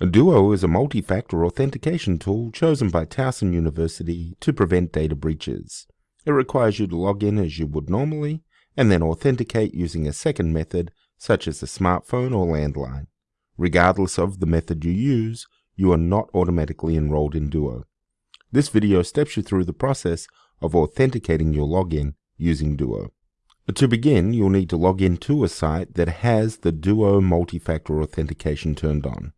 Duo is a multi-factor authentication tool chosen by Towson University to prevent data breaches. It requires you to log in as you would normally, and then authenticate using a second method, such as a smartphone or landline. Regardless of the method you use, you are not automatically enrolled in Duo. This video steps you through the process of authenticating your login using Duo. To begin, you'll need to log in to a site that has the Duo multi-factor authentication turned on.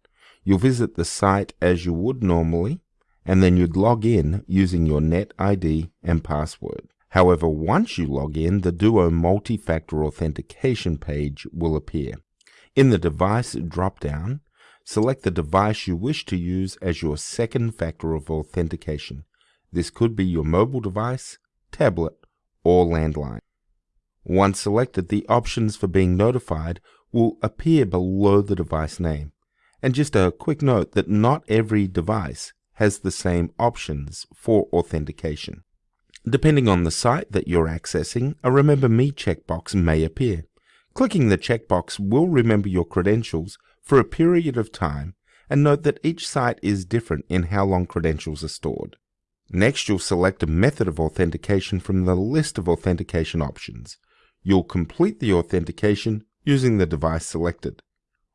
You'll visit the site as you would normally, and then you'd log in using your net ID and password. However, once you log in, the Duo multi-factor authentication page will appear. In the device drop-down, select the device you wish to use as your second factor of authentication. This could be your mobile device, tablet, or landline. Once selected, the options for being notified will appear below the device name. And just a quick note that not every device has the same options for authentication. Depending on the site that you're accessing, a Remember Me checkbox may appear. Clicking the checkbox will remember your credentials for a period of time and note that each site is different in how long credentials are stored. Next, you'll select a method of authentication from the list of authentication options. You'll complete the authentication using the device selected.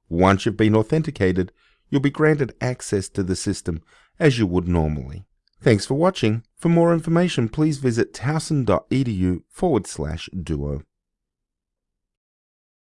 Once you've been authenticated, you'll be granted access to the system as you would normally. Thanks for watching. For more information, please visit towson.edu forward slash duo.